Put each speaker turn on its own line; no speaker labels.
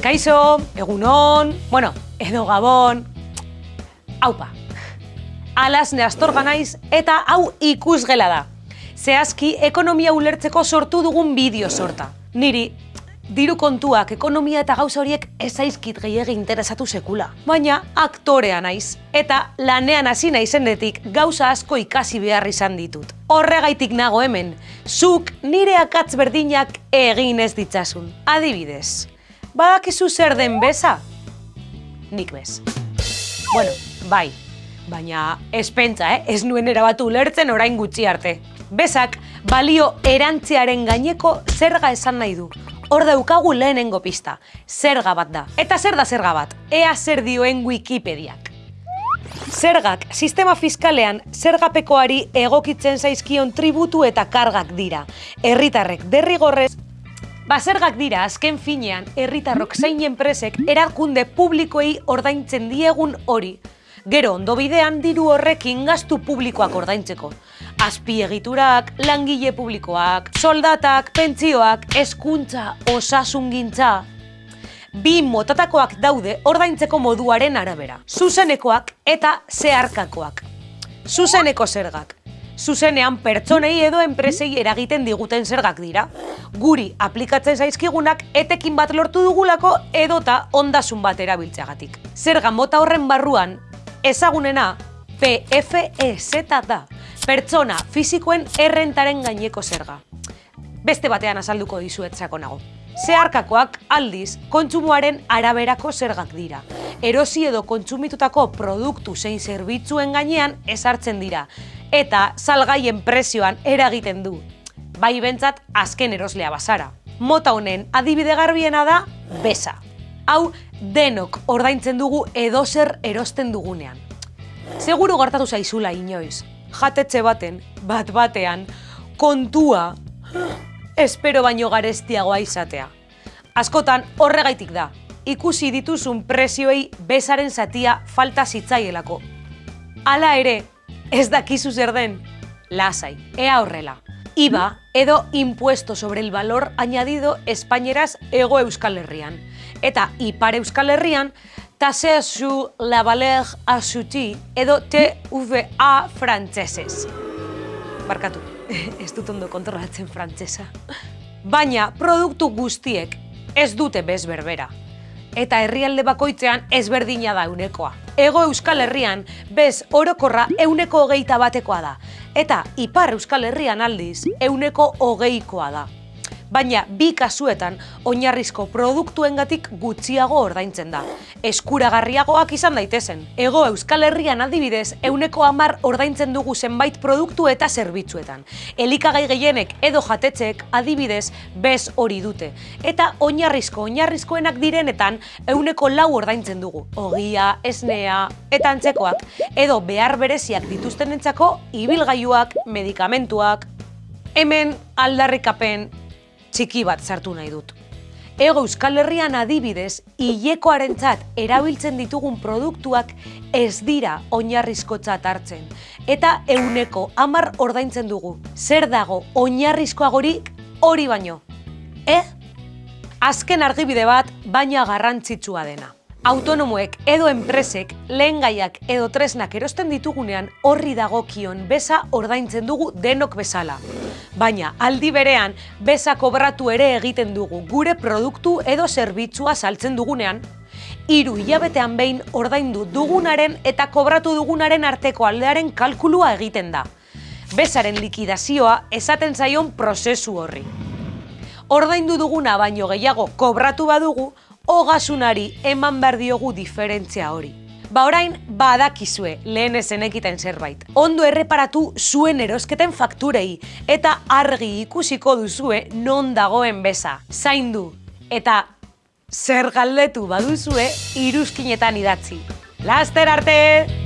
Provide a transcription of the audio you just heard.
Kaixo, egunon, bueno, edo gabon, haupa. Alaz neastorga naiz eta hau ikusgela da. Zehazki, ekonomia ulertzeko sortu dugun bideo sorta. Niri, diru kontuak, ekonomia eta gauza horiek ezaizkit gehiagi interesatu sekula. Baina aktorea naiz, eta lanean hasi naizendetik gauza asko ikasi behar izan ditut. Horregaitik nago hemen, zuk nire akatz berdinak egin ez ditzasun. Adibidez, badakizu zer den beza? Nik bez. Bueno, bai, baina espentza, eh? ez nuen erabatu ulertzen orain gutxi arte. Bezak, balio erantziaren gaineko zerga esan nahi du. Hor daukagu lehenengo pista, zerga bat da. Eta zer da zerga bat? Ea zer dioen Wikipediak. Zergak, sistema fiskalean zergapekoari egokitzen zaizkion tributu eta kargak dira. Herritarrek derrigorrez Ba, zergak dira, azken finean, herritarrok zein enpresek erakunde publikoei ordaintzen diegun hori. Gero, ondo bidean, diru horrekin gastu publikoak ordaintzeko. Azpiegiturak, langile publikoak, soldatak, pentsioak, eskuntza, osasungintza. Bi motatakoak daude ordaintzeko moduaren arabera. Zuzenekoak eta zeharkakoak. Zuzeneko zergak zuzenean pertsonei edo enpresei eragiten diguten zergak dira. Guri aplikatzen zaizkigunak etekin bat lortu dugulako edota ondasun bat erabiltzeagatik. Zerga mota horren barruan, ezagunena PFEZ da, pertsona fizikoen errentaren gaineko zerga. Beste batean azalduko dizuetzako nago. Zeharkakoak aldiz kontsumoaren araberako zergak dira. Erosi edo kontsumitutako produktu zein zerbitzuen gainean ezartzen dira eta salgaien prezioan eragiten du. Bai bentsat azken eroslea bazara. Mota honen adibide garbiena da besa. Hau denok ordaintzen dugu edozer erosten dugunean. Seguru gertatu zaizula inoiz. Jatetxe baten, bat batean, kontua, espero baino garestiagoa izatea. Askotan horregaitik da, ikusi dituzun prezioei besaren zatia falta zitzaielako. Hala ere, Ez dakizu zer den? Lasai, ea horrela. IVA edo impuesto sobre el valor añadido espaineraz ego euskal herrian. Eta ipar euskal herrian, tasea zu la valeur asuti edo TVA frantzesez. Barkatu, ez dut ondo kontrolatzen frantzesa. Baina produktu guztiek ez dute bez berbera eta herrialde bakoitzean ezberdina da eunekoa. Ego Euskal Herrian, bez orokorra euneko hogeita batekoa da, eta Ipar Euskal Herrian aldiz euneko hogeikoa da baina bi kasuetan oinarrizko produktuengatik gutxiago ordaintzen da. Eskuragarriagoak izan daitezen. Ego Euskal Herrian adibidez, euneko amar ordaintzen dugu zenbait produktu eta zerbitzuetan. Elikagai gehienek edo jatetxek adibidez bez hori dute. Eta oinarrizko oinarrizkoenak direnetan euneko lau ordaintzen dugu. Ogia, esnea eta antzekoak. Edo behar bereziak dituztenentzako ibilgailuak, medikamentuak, Hemen aldarrikapen txiki bat sartu nahi dut. Ego Euskal Herrian adibidez, hilekoarentzat erabiltzen ditugun produktuak ez dira oinarrizkotzat hartzen. Eta euneko hamar ordaintzen dugu. Zer dago oinarrizkoagorik hori baino? Eh? Azken argibide bat, baina garrantzitsua dena autonomoek edo enpresek lehen gaiak edo tresnak erosten ditugunean horri dagokion beza ordaintzen dugu denok bezala. Baina aldi berean beza kobratu ere egiten dugu gure produktu edo zerbitzua saltzen dugunean, hiru hilabetean behin ordaindu dugunaren eta kobratu dugunaren arteko aldearen kalkulua egiten da. Bezaren likidazioa esaten zaion prozesu horri. Ordaindu duguna baino gehiago kobratu badugu, ogasunari eman behar diogu diferentzia hori. Ba orain, badakizue lehen ezen ekiten zerbait. Ondo erreparatu zuen erosketen fakturei eta argi ikusiko duzue non dagoen beza. Zaindu eta zer galdetu baduzue iruzkinetan idatzi. Laster arte!